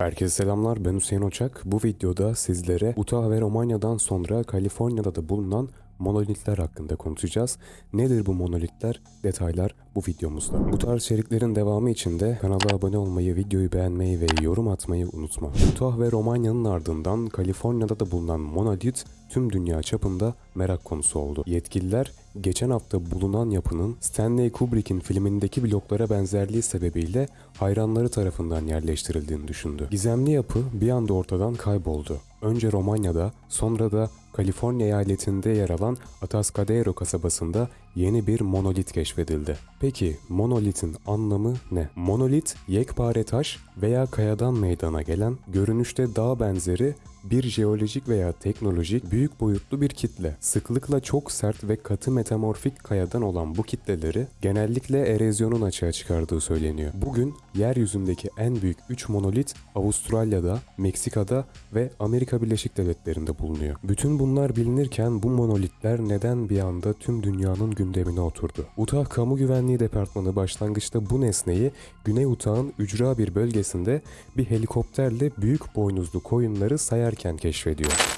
Herkese selamlar ben Hüseyin Oçak. Bu videoda sizlere Utah ve Romanya'dan sonra Kaliforniya'da da bulunan monolitler hakkında konuşacağız. Nedir bu monolitler? Detaylar bu videomuzda. Bu tarz içeriklerin devamı için de kanala abone olmayı, videoyu beğenmeyi ve yorum atmayı unutma. Utah ve Romanya'nın ardından Kaliforniya'da da bulunan monolit tüm dünya çapında merak konusu oldu. Yetkililer geçen hafta bulunan yapının Stanley Kubrick'in filmindeki bloklara benzerliği sebebiyle hayranları tarafından yerleştirildiğini düşündü. Gizemli yapı bir anda ortadan kayboldu. Önce Romanya'da, sonra da Kaliforniya eyaletinde yer alan Atascadero kasabasında yeni bir monolit keşfedildi. Peki monolitin anlamı ne? Monolit, yekpare taş veya kayadan meydana gelen, görünüşte dağ benzeri bir jeolojik veya teknolojik büyük boyutlu bir kitle. Sıklıkla çok sert ve katı metamorfik kayadan olan bu kitleleri genellikle erozyonun açığa çıkardığı söyleniyor. Bugün yeryüzündeki en büyük 3 monolit Avustralya'da, Meksika'da ve Amerika Birleşik Devletleri'nde bulunuyor. Bütün bunlar bilinirken bu monolitler neden bir anda tüm dünyanın gündemine oturdu? Utah Kamu Güvenliği Departmanı başlangıçta bu nesneyi Güney Utah'ın ücra bir bölgesinde bir helikopterle büyük boynuzlu koyunları sayarken keşfediyor.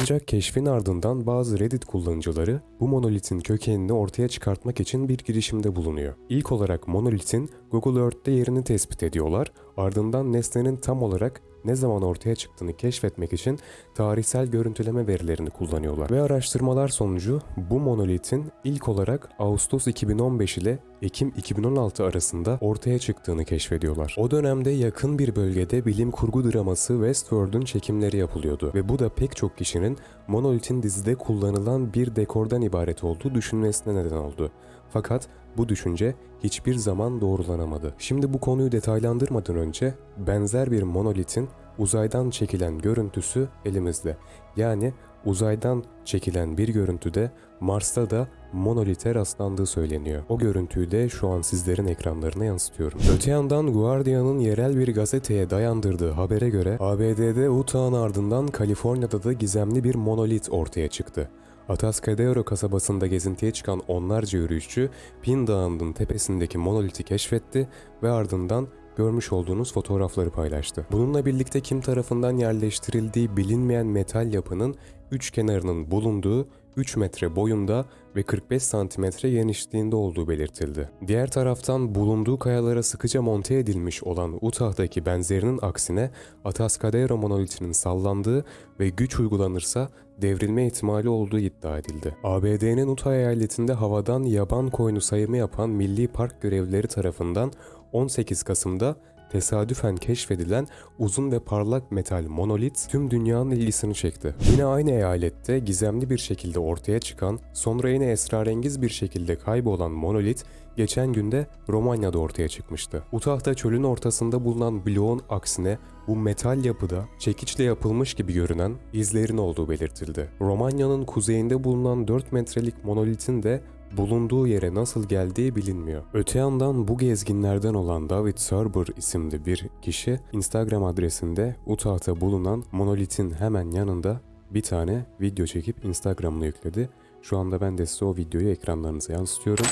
Ancak keşfin ardından bazı Reddit kullanıcıları bu monolitin kökenini ortaya çıkartmak için bir girişimde bulunuyor. İlk olarak monolitin Google Earth'te yerini tespit ediyorlar, ardından nesnenin tam olarak ne zaman ortaya çıktığını keşfetmek için tarihsel görüntüleme verilerini kullanıyorlar. Ve araştırmalar sonucu bu monolitin ilk olarak Ağustos 2015 ile Ekim 2016 arasında ortaya çıktığını keşfediyorlar. O dönemde yakın bir bölgede bilim kurgu draması Westworld'un çekimleri yapılıyordu ve bu da pek çok kişinin monolitin dizide kullanılan bir dekordan ibaret olduğu düşünmesine neden oldu. Fakat bu düşünce hiçbir zaman doğrulanamadı. Şimdi bu konuyu detaylandırmadan önce benzer bir monolitin uzaydan çekilen görüntüsü elimizde. Yani uzaydan çekilen bir görüntüde Mars'ta da monolite rastlandığı söyleniyor. O görüntüyü de şu an sizlerin ekranlarına yansıtıyorum. Öte yandan Guardian'ın yerel bir gazeteye dayandırdığı habere göre ABD'de Utah'ın ardından Kaliforniya'da da gizemli bir monolit ortaya çıktı. Atascadero kasabasında gezintiye çıkan onlarca yürüyüşçü Pin Dağı'nın tepesindeki monoliti keşfetti ve ardından görmüş olduğunuz fotoğrafları paylaştı. Bununla birlikte kim tarafından yerleştirildiği bilinmeyen metal yapının üç kenarının bulunduğu 3 metre boyunda ve 45 santimetre genişliğinde olduğu belirtildi. Diğer taraftan bulunduğu kayalara sıkıca monte edilmiş olan Utah'daki benzerinin aksine Atascadero monolitinin sallandığı ve güç uygulanırsa devrilme ihtimali olduğu iddia edildi. ABD'nin Utah eyaletinde havadan yaban koyunu sayımı yapan Milli Park görevlileri tarafından 18 Kasım'da tesadüfen keşfedilen uzun ve parlak metal monolit tüm dünyanın ilgisini çekti. Yine aynı eyalette gizemli bir şekilde ortaya çıkan, sonra yine esrarengiz bir şekilde kaybolan monolit geçen günde Romanya'da ortaya çıkmıştı. Utah'ta çölün ortasında bulunan bloğun aksine bu metal yapıda çekiçle yapılmış gibi görünen izlerin olduğu belirtildi. Romanya'nın kuzeyinde bulunan 4 metrelik monolitin de bulunduğu yere nasıl geldiği bilinmiyor. Öte yandan bu gezginlerden olan David Serber isimli bir kişi Instagram adresinde Utah'ta bulunan monolitin hemen yanında bir tane video çekip Instagram'ına yükledi. Şu anda ben de size o videoyu ekranlarınıza yansıtıyorum.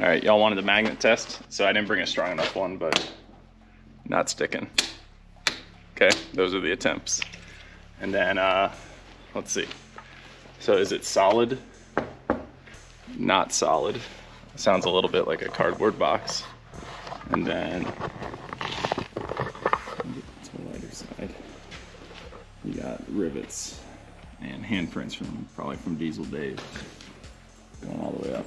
All right, y'all wanted the magnet test, so I didn't bring a strong enough one, but not sticking. Okay, those are the attempts. And then, uh, let's see. So is it solid? Not solid. Sounds a little bit like a cardboard box. And then, to the lighter side, you got rivets and handprints from probably from Diesel Dave going all the way up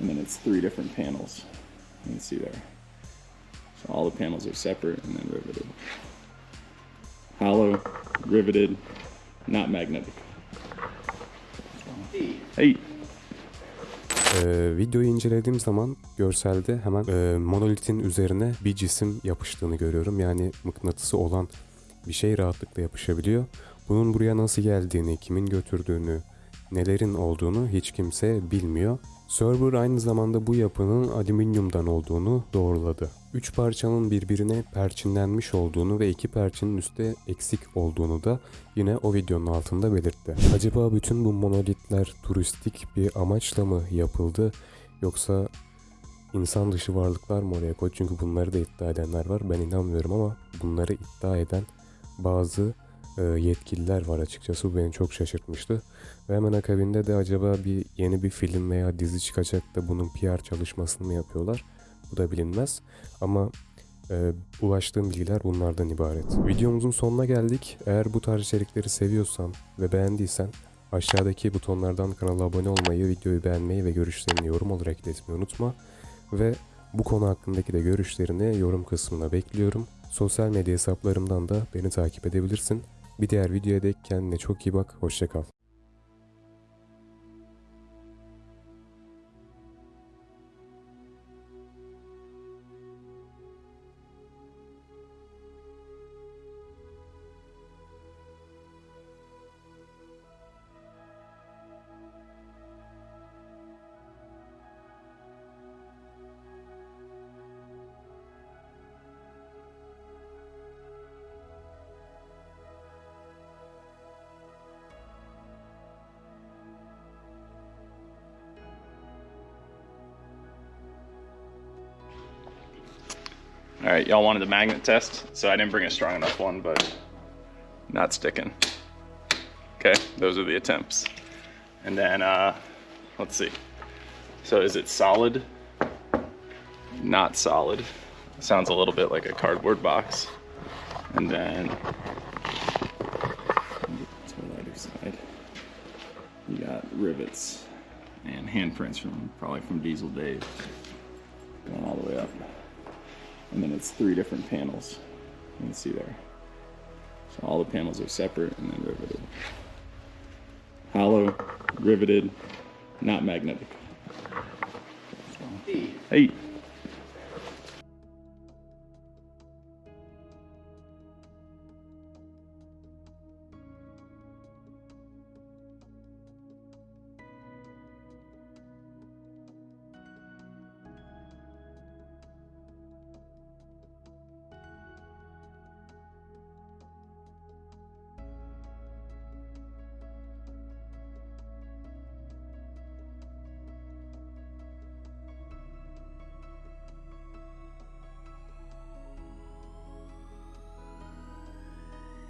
and then it's three different panels. You can see there. So all the panels are separate and then riveted. Hollow, riveted, not magnetic. Hey. Ee, videoyu incelediğim zaman görselde hemen e, monolitin üzerine bir cisim yapıştığını görüyorum. Yani mıknatısı olan bir şey rahatlıkla yapışabiliyor. Bunun buraya nasıl geldiğini, kimin götürdüğünü, nelerin olduğunu hiç kimse bilmiyor. Server aynı zamanda bu yapının alüminyumdan olduğunu doğruladı. Üç parçanın birbirine perçinlenmiş olduğunu ve iki perçinin üstte eksik olduğunu da yine o videonun altında belirtti. Acaba bütün bu monolitler turistik bir amaçla mı yapıldı yoksa insan dışı varlıklar mı oraya koydu? Çünkü bunları da iddia edenler var. Ben inanmıyorum ama bunları iddia eden bazı yetkililer var açıkçası. Bu beni çok şaşırtmıştı. Ve hemen akabinde de acaba bir yeni bir film veya dizi çıkacak da bunun PR çalışmasını mı yapıyorlar? Bu da bilinmez. Ama e, ulaştığım bilgiler bunlardan ibaret. Videomuzun sonuna geldik. Eğer bu tarz içerikleri seviyorsan ve beğendiysen aşağıdaki butonlardan kanala abone olmayı, videoyu beğenmeyi ve görüşlerini yorum olarak iletmeyi unutma. Ve bu konu hakkındaki de görüşlerini yorum kısmına bekliyorum. Sosyal medya hesaplarımdan da beni takip edebilirsin. Bir diğer videoya dek kendine çok iyi bak. Hoşçakal. All right, y'all wanted the magnet test, so I didn't bring a strong enough one, but not sticking. Okay, those are the attempts. And then, uh, let's see. So is it solid? Not solid. Sounds a little bit like a cardboard box. And then, the lighter side, you got rivets and handprints from probably from Diesel Dave going all the way up and then it's three different panels. You can see there. So all the panels are separate and then riveted. Hollow, riveted, not magnetic. Hey.